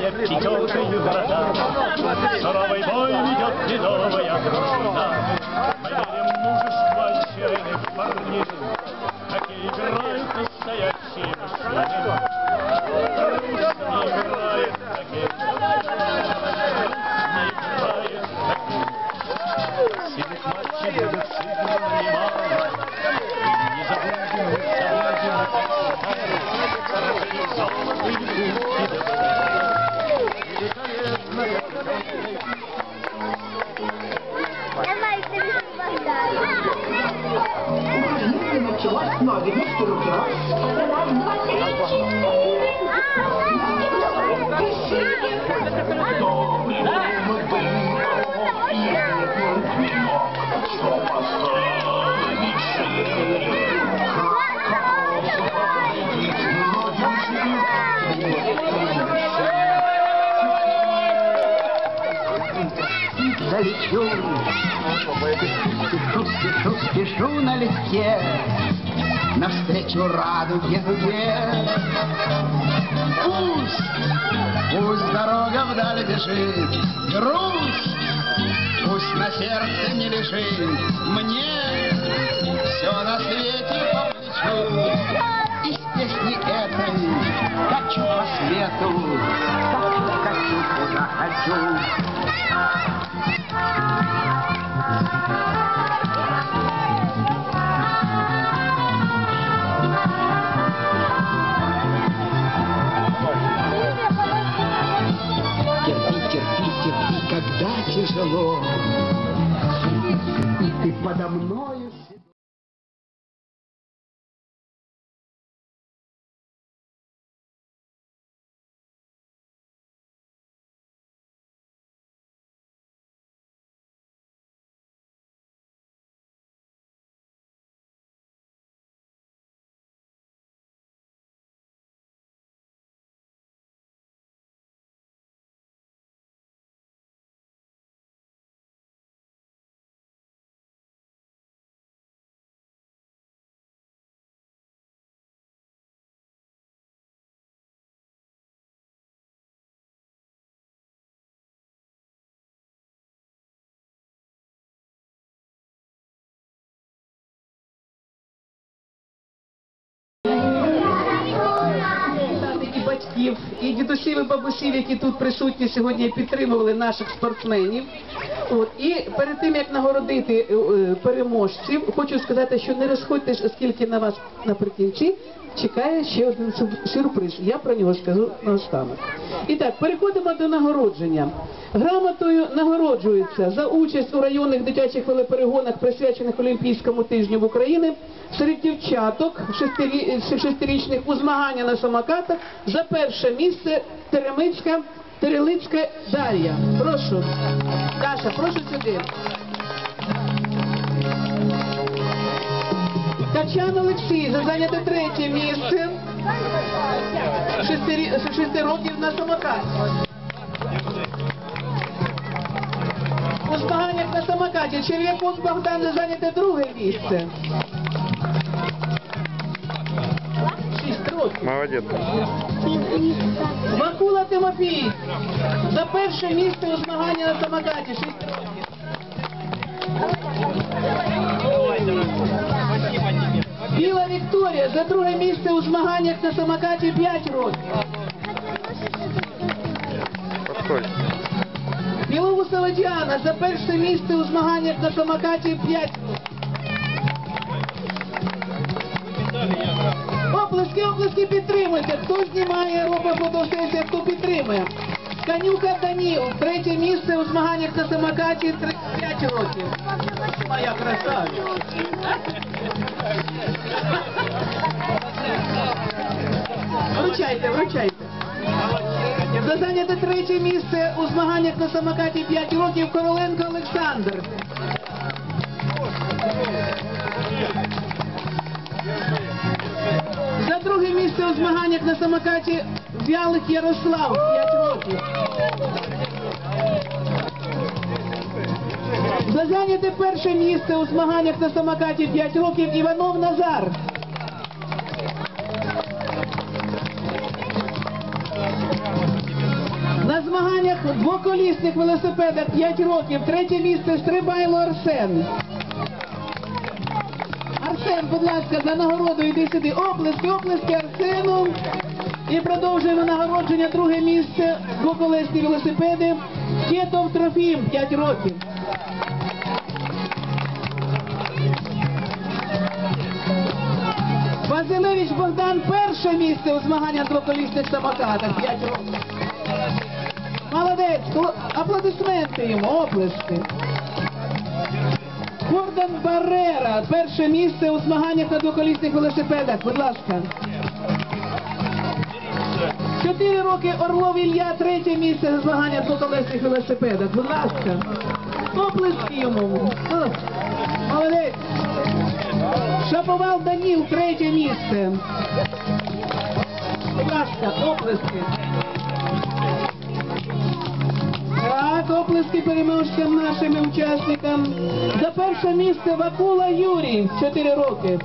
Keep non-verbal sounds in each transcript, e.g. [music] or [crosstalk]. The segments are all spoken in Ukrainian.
Пятерка из врата Суровый бой ведет ледовая дружина Надя, ну что у тебя? Раз, два, три, четыре. Добрый мы были, что поставили четыре. Залечу, спешу, спешу, спешу на листе навстречу радуге дуге. Пусть, пусть дорога вдаль бежит, грусть, пусть на сердце не лежит. Мне все на свете по плечу. Из песни этой качу по свету, качу, качу, куда хочу. Когда тяжело, и ты подо мною батьків, і дідусів, і бабусів, які тут присутні сьогодні підтримували наших спортсменів. От і перед тим як нагородити е, е, переможців, хочу сказати, що не розходьтесь, оскільки на вас наприкінці чекає ще один сюрприз. Я про нього скажу наостанок. І так, переходимо до нагородження. Грамотою нагороджується за участь у районних дитячих велоперегонах, присвячених Олімпійському тижню в Україні, серед дівчаток шестирі- шестирічних у змагання на самокатах за перше місце Теремицька, Терелицька Дар'я. Прошу. Даша, прошу сюди. Качан Олексій за зайняте третє місце. Шести, шести років на самокаті. У змаганнях на самокаті Черв'яков Богдан за зайняте друге місце. Років. Макула Тимофій за перше місце у змаганні на самокаті. Шість років. Вікторія за друге місце у змаганнях на самокаті 5 років. Білоусова Діана за перше місце у змаганнях на самокаті 5 років. Оплески, оплески підтримуйте. Хто знімає, робить фотосесію, хто підтримує. Канюка Даніл, третє місце у змаганнях на самокаті 5 років. Моя красавиця. За зайняте третє місце у змаганнях на самокаті 5 років Короленко Олександр. За друге місце у змаганнях на самокаті Вялик Ярослав 5 років. За зайняте перше місце у змаганнях на самокаті 5 років Іванов Назар. Двоколісних велосипедах 5 років. Третє місце Стрибайло Арсен. Арсен, будь ласка, за нагороду йди сюди. Оплески, оплески Арсену. І продовжуємо нагородження. Друге місце. Двоколесні велосипеди. Кетов Трофім, 5 років. Василевич Богдан перше місце у змаганнях двоколісних самокатах. 5 років. Молодець, аплодисменти йому, оплески. Гордон Баррера, перше місце у змаганнях на двоколісних велосипедах. Будь ласка. Чотири роки Орлов Ілля, третє місце у змаганнях двоколісних велосипедах. Будь ласка. Оплески йому. Молодець. Шаповал Даніл, третє місце. Будь ласка, оплески. Оплески переможцям нашим учасникам. За перше місце Вакула Юрій, 4 роки.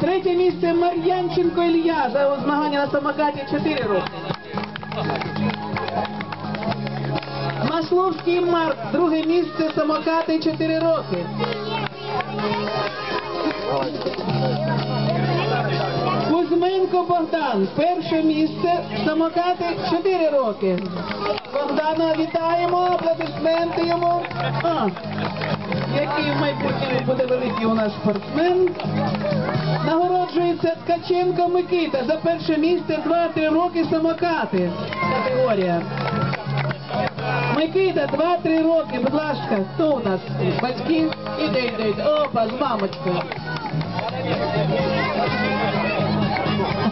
Третє місце Мар'янченко Ілля за змагання на самокаті 4 роки. Масловський Марк, друге місце самокати 4 роки. Богдан, перше місце, самокати 4 роки. Богдана вітаємо, аплодисменти йому. А, який в майбутньому буде великий у нас спортсмен. Нагороджується Ткаченко Микита за перше місце 2-3 роки самокати. Категорія. Микита, 2-3 роки, будь ласка, хто у нас? Батьки? Іде, іде, іде. Опа, з мамочкою.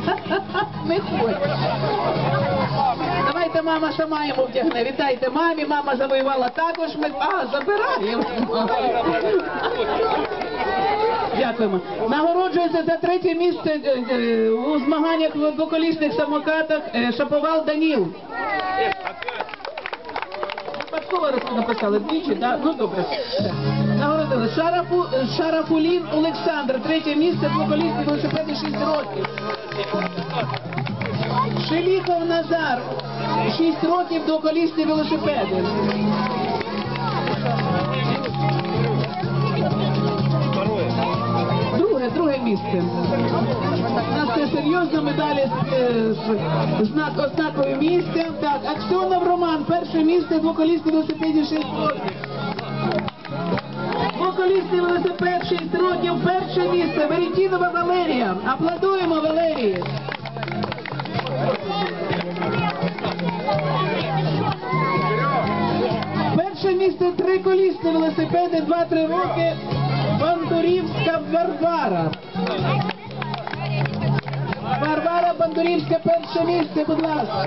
[laughs] Не. Давайте мама сама йому вдягне. Вітайте мамі, мама завоювала також. Ми... А, забираємо. Дякуємо. Нагороджується за третє місце е, е, у змаганнях в двоколісних самокатах е, Шаповал Даніл. Випадково написали двічі, да? ну добре. Нагородили. Шарафу, Шарафулін Олександр, третє місце, двоколісні велосипеди 6 років. Шеліхов Назар, 6 років двоколісні велосипеди. Друге, друге місце. У нас це серйозно медалі е, з знак ознаковим місцем. Так, Аксьонов Роман, перше місце, двоколісний велосипеді 6 років. Двоколісний велосипед 6 років, перше місце, Веретінова Валерія. Аплодуємо Валерії. Перше місце триколісні велосипеди 2-3 роки. Бандурівська Варвара. Варвара Бандурівська перше місце, будь ласка.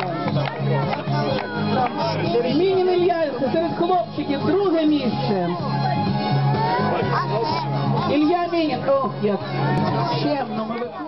Мінін Ілля серед хлопчиків друге місце. Ілля Мінін. Ох, як чемно ми.